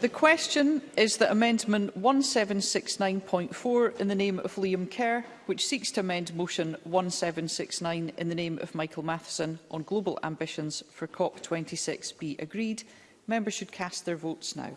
The question is that Amendment 1769.4 in the name of Liam Kerr, which seeks to amend Motion 1769 in the name of Michael Matheson on global ambitions for COP26 be agreed. Members should cast their votes now.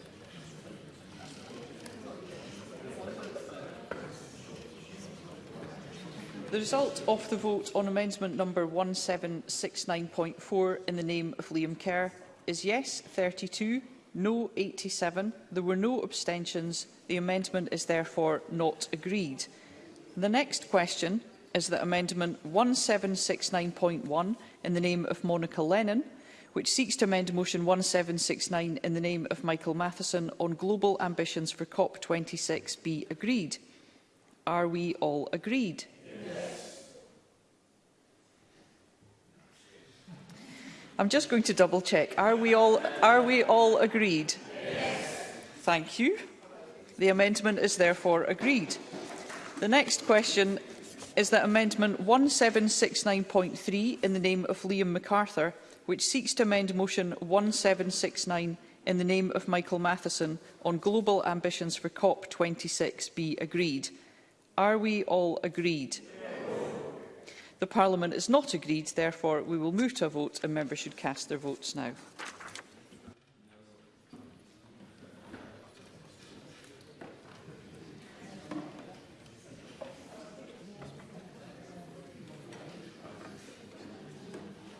The result of the vote on amendment number 1769.4 in the name of Liam Kerr is yes 32, no 87. There were no abstentions. The amendment is therefore not agreed. The next question is that amendment 1769.1 in the name of Monica Lennon, which seeks to amend motion 1769 in the name of Michael Matheson on global ambitions for COP26 be agreed. Are we all agreed? I'm just going to double check. Are we all, are we all agreed? Yes. Thank you. The amendment is therefore agreed. The next question is that Amendment 1769.3 in the name of Liam MacArthur, which seeks to amend Motion 1769 in the name of Michael Matheson on global ambitions for COP26 be agreed. Are we all agreed? Yes. The Parliament has not agreed, therefore we will move to a vote and members should cast their votes now.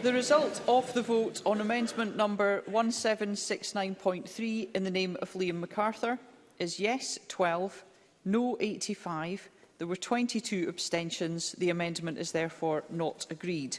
The result of the vote on amendment number 1769.3 in the name of Liam MacArthur is yes 12, no 85. There were 22 abstentions. The amendment is therefore not agreed.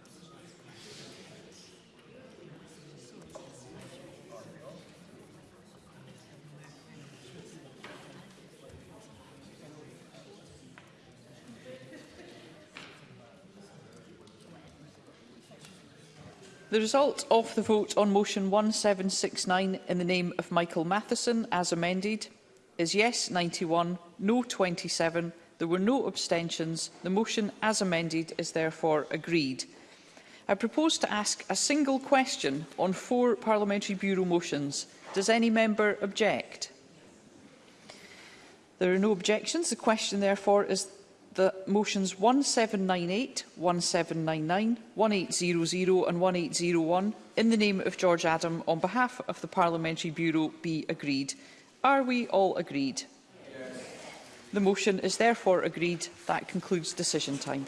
The result of the vote on motion 1769 in the name of Michael Matheson, as amended, is yes 91, no 27. There were no abstentions. The motion, as amended, is therefore agreed. I propose to ask a single question on four Parliamentary Bureau motions. Does any member object? There are no objections. The question, therefore, is that motions 1798, 1799, 1800 and 1801 in the name of George Adam on behalf of the Parliamentary Bureau be agreed. Are we all agreed? Yes. The motion is therefore agreed. That concludes decision time.